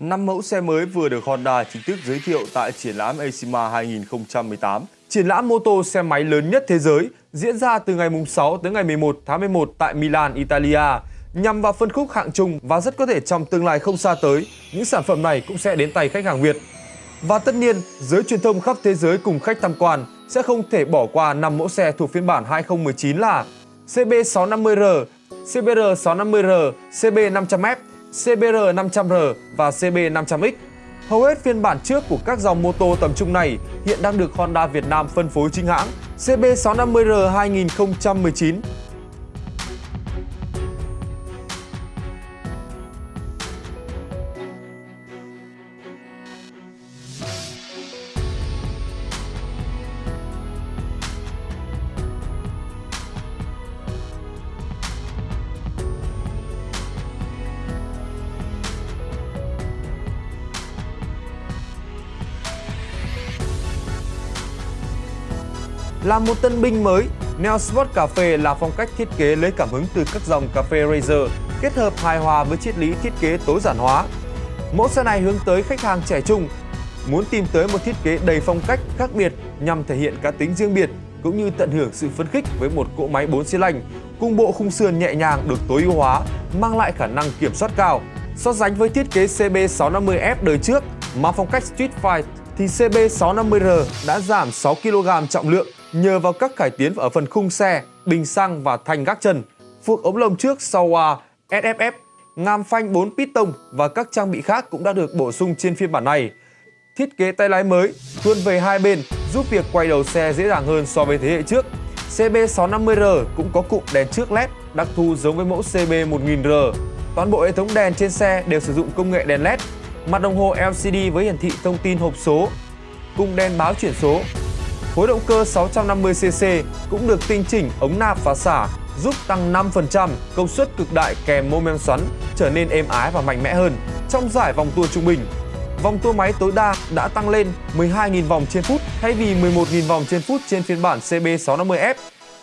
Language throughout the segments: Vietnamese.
Năm mẫu xe mới vừa được Honda chính thức giới thiệu tại triển lãm EICMA 2018. Triển lãm mô tô xe máy lớn nhất thế giới diễn ra từ ngày 6 tới ngày 11 tháng 11 tại Milan, Italia nhằm vào phân khúc hạng trung và rất có thể trong tương lai không xa tới, những sản phẩm này cũng sẽ đến tay khách hàng Việt. Và tất nhiên, giới truyền thông khắp thế giới cùng khách tham quan sẽ không thể bỏ qua 5 mẫu xe thuộc phiên bản 2019 là CB650R, CBR650R, CB500F, CBR500R và CB500X. Hầu hết phiên bản trước của các dòng mô tô tầm trung này hiện đang được Honda Việt Nam phân phối chính hãng. CB650R 2019 Là một tân binh mới, Neo Sport Cà phê là phong cách thiết kế lấy cảm hứng từ các dòng cà phê Razer, kết hợp hài hòa với triết lý thiết kế tối giản hóa. Mẫu xe này hướng tới khách hàng trẻ trung, muốn tìm tới một thiết kế đầy phong cách khác biệt nhằm thể hiện cá tính riêng biệt cũng như tận hưởng sự phấn khích với một cỗ máy 4 xi lanh cùng bộ khung sườn nhẹ nhàng được tối ưu hóa, mang lại khả năng kiểm soát cao. So sánh với thiết kế CB650F đời trước mang phong cách street fight thì CB650R đã giảm 6 kg trọng lượng nhờ vào các cải tiến ở phần khung xe, bình xăng và thành gác chân, phuộc ống lồng trước sau à, hòa SFF, ngàm phanh 4 piston và các trang bị khác cũng đã được bổ sung trên phiên bản này. Thiết kế tay lái mới, thuôn về hai bên giúp việc quay đầu xe dễ dàng hơn so với thế hệ trước. CB650R cũng có cụm đèn trước LED đặc thù giống với mẫu CB1000R. Toàn bộ hệ thống đèn trên xe đều sử dụng công nghệ đèn LED, mặt đồng hồ LCD với hiển thị thông tin hộp số, cùng đèn báo chuyển số Khối động cơ 650cc cũng được tinh chỉnh ống nạp và xả, giúp tăng 5% công suất cực đại kèm mô men xoắn trở nên êm ái và mạnh mẽ hơn trong giải vòng tua trung bình. Vòng tua máy tối đa đã tăng lên 12.000 vòng trên phút thay vì 11.000 vòng trên phút trên phiên bản CB650F.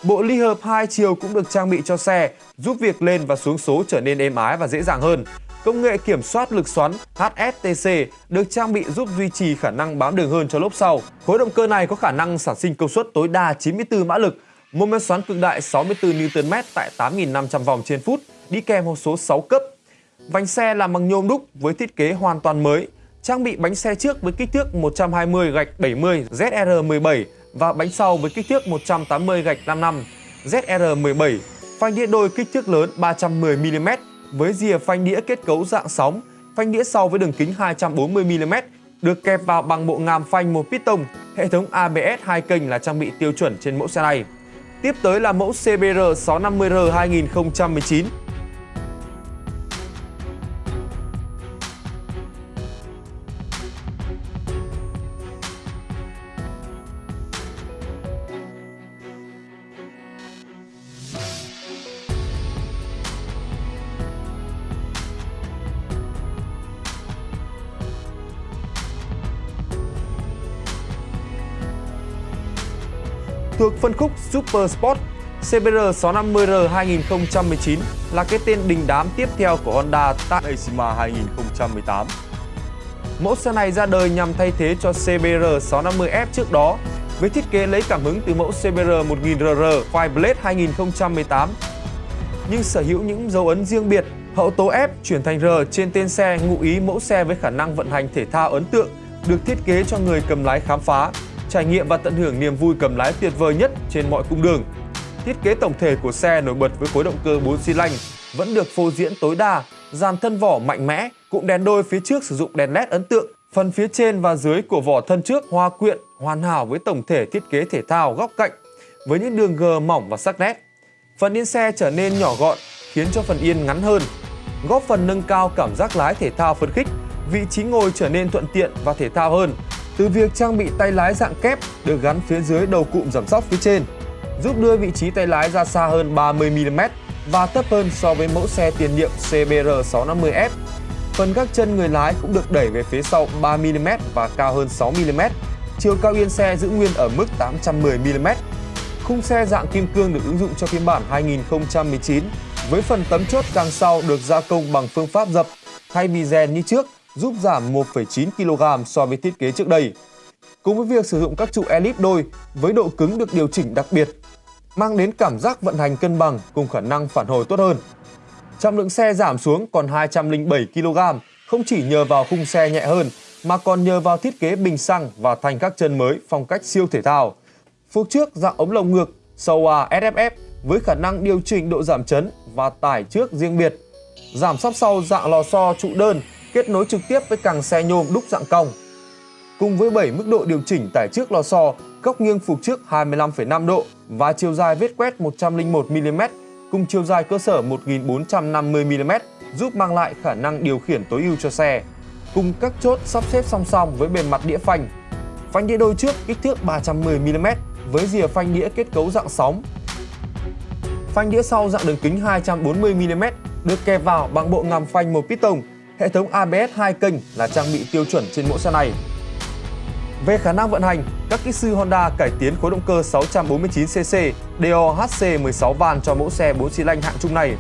Bộ ly hợp hai chiều cũng được trang bị cho xe, giúp việc lên và xuống số trở nên êm ái và dễ dàng hơn. Công nghệ kiểm soát lực xoắn HSTC được trang bị giúp duy trì khả năng bám đường hơn cho lốp sau. Khối động cơ này có khả năng sản sinh công suất tối đa 94 mã lực, mô men xoắn cực đại 64 Nm tại 8.500 vòng trên phút, đi kèm hộp số 6 cấp. Vành xe làm bằng nhôm đúc với thiết kế hoàn toàn mới, trang bị bánh xe trước với kích thước 120 gạch 70 ZR17 và bánh sau với kích thước 180 gạch 55 ZR17, phanh đĩa đôi kích thước lớn 310 mm với rìa phanh đĩa kết cấu dạng sóng, phanh đĩa sau với đường kính 240mm, được kẹp vào bằng bộ ngàm phanh một piston. Hệ thống ABS hai kênh là trang bị tiêu chuẩn trên mẫu xe này. Tiếp tới là mẫu CBR 650R 2019 Thuộc phân khúc Super Sport, CBR 650R 2019 là cái tên đình đám tiếp theo của Honda tại EICMA 2018. Mẫu xe này ra đời nhằm thay thế cho CBR 650F trước đó với thiết kế lấy cảm hứng từ mẫu CBR 1000RR Fireblade 2018 nhưng sở hữu những dấu ấn riêng biệt. Hậu tố F chuyển thành R trên tên xe ngụ ý mẫu xe với khả năng vận hành thể thao ấn tượng, được thiết kế cho người cầm lái khám phá trải nghiệm và tận hưởng niềm vui cầm lái tuyệt vời nhất trên mọi cung đường. Thiết kế tổng thể của xe nổi bật với khối động cơ 4 xi lanh vẫn được phô diễn tối đa, dàn thân vỏ mạnh mẽ, cụm đèn đôi phía trước sử dụng đèn led ấn tượng, phần phía trên và dưới của vỏ thân trước hoa quyện hoàn hảo với tổng thể thiết kế thể thao góc cạnh với những đường gờ mỏng và sắc nét. Phần yên xe trở nên nhỏ gọn khiến cho phần yên ngắn hơn, góp phần nâng cao cảm giác lái thể thao phấn khích, vị trí ngồi trở nên thuận tiện và thể thao hơn từ việc trang bị tay lái dạng kép được gắn phía dưới đầu cụm giảm sóc phía trên, giúp đưa vị trí tay lái ra xa hơn 30mm và thấp hơn so với mẫu xe tiền nhiệm CBR 650F. Phần các chân người lái cũng được đẩy về phía sau 3mm và cao hơn 6mm. Chiều cao yên xe giữ nguyên ở mức 810mm. Khung xe dạng kim cương được ứng dụng cho phiên bản 2019 với phần tấm chốt càng sau được gia công bằng phương pháp dập thay vì rèn như trước giúp giảm 1,9 kg so với thiết kế trước đây. Cùng với việc sử dụng các trụ elip đôi với độ cứng được điều chỉnh đặc biệt, mang đến cảm giác vận hành cân bằng cùng khả năng phản hồi tốt hơn. Trọng lượng xe giảm xuống còn 207 kg, không chỉ nhờ vào khung xe nhẹ hơn mà còn nhờ vào thiết kế bình xăng và thành các chân mới phong cách siêu thể thao. Phục trước dạng ống lồng ngược Showa SFF với khả năng điều chỉnh độ giảm chấn và tải trước riêng biệt. Giảm sóc sau dạng lò xo trụ đơn kết nối trực tiếp với càng xe nhôm đúc dạng cong. Cùng với 7 mức độ điều chỉnh tải trước lò xo, góc nghiêng phục trước 25,5 độ và chiều dài vết quét 101mm cùng chiều dài cơ sở 1450mm giúp mang lại khả năng điều khiển tối ưu cho xe. Cùng các chốt sắp xếp song song với bề mặt đĩa phanh. Phanh đĩa đôi trước kích thước 310mm với rìa phanh đĩa kết cấu dạng sóng. Phanh đĩa sau dạng đường kính 240mm được kẹp vào bằng bộ ngầm phanh một piston. Hệ thống ABS 2 kênh là trang bị tiêu chuẩn trên mẫu xe này. Về khả năng vận hành, các kỹ sư Honda cải tiến khối động cơ 649cc DOHC 16 van cho mẫu xe 4 xi lanh hạng trung này,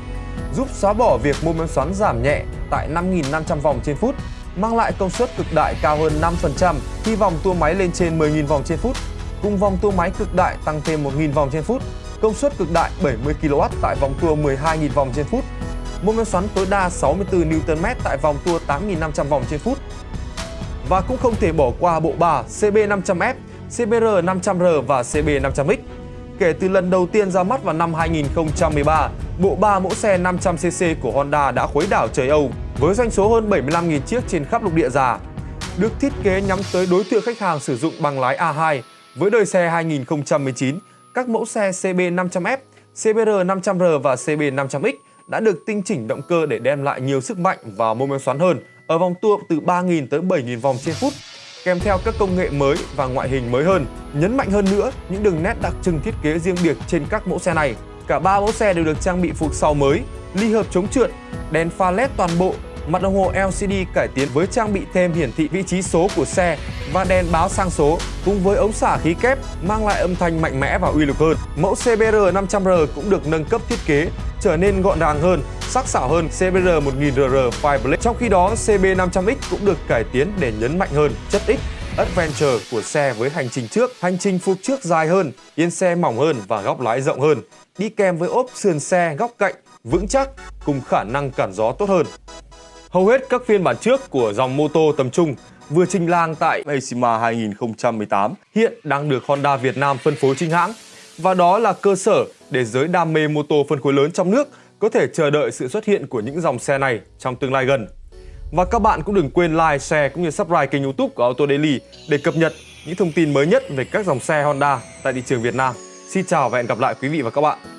giúp xóa bỏ việc mô men xoắn giảm nhẹ tại 5.500 vòng trên phút, mang lại công suất cực đại cao hơn 5% khi vòng tua máy lên trên 10.000 vòng trên phút. Cùng vòng tua máy cực đại tăng thêm 1.000 vòng trên phút, công suất cực đại 70 kW tại vòng tua 12.000 vòng trên phút. Mô men xoắn tối đa 64 Nm tại vòng tua 8.500 vòng trên phút. Và cũng không thể bỏ qua bộ bà CB500F, CBR500R và CB500X. Kể từ lần đầu tiên ra mắt vào năm 2013, bộ ba mẫu xe 500cc của Honda đã khuấy đảo trời Âu với doanh số hơn 75.000 chiếc trên khắp lục địa già. Được thiết kế nhắm tới đối tượng khách hàng sử dụng bằng lái A2 với đời xe 2019, các mẫu xe CB500F, CBR500R và CB500X đã được tinh chỉnh động cơ để đem lại nhiều sức mạnh và mô men xoắn hơn ở vòng tua từ 3.000 tới 7.000 vòng trên phút kèm theo các công nghệ mới và ngoại hình mới hơn. Nhấn mạnh hơn nữa, những đường nét đặc trưng thiết kế riêng biệt trên các mẫu xe này. Cả ba mẫu xe đều được trang bị phục sau mới, ly hợp chống trượt, đèn pha led toàn bộ, mặt đồng hồ LCD cải tiến với trang bị thêm hiển thị vị trí số của xe và đèn báo sang số cùng với ống xả khí kép mang lại âm thanh mạnh mẽ và uy lực hơn. Mẫu CBR 500R cũng được nâng cấp thiết kế trở nên gọn gàng hơn, sắc sảo hơn CBR 1000RR Fireblade. Trong khi đó, CB500X cũng được cải tiến để nhấn mạnh hơn chất X Adventure của xe với hành trình trước, hành trình phục trước dài hơn, yên xe mỏng hơn và góc lái rộng hơn, đi kèm với ốp sườn xe góc cạnh vững chắc cùng khả năng cản gió tốt hơn. Hầu hết các phiên bản trước của dòng mô tô tầm trung vừa trình làng tại EICMA 2018 hiện đang được Honda Việt Nam phân phối chính hãng và đó là cơ sở để giới đam mê mô tô phân khối lớn trong nước có thể chờ đợi sự xuất hiện của những dòng xe này trong tương lai gần. Và các bạn cũng đừng quên like, share cũng như subscribe kênh youtube của Auto Daily để cập nhật những thông tin mới nhất về các dòng xe Honda tại thị trường Việt Nam. Xin chào và hẹn gặp lại quý vị và các bạn.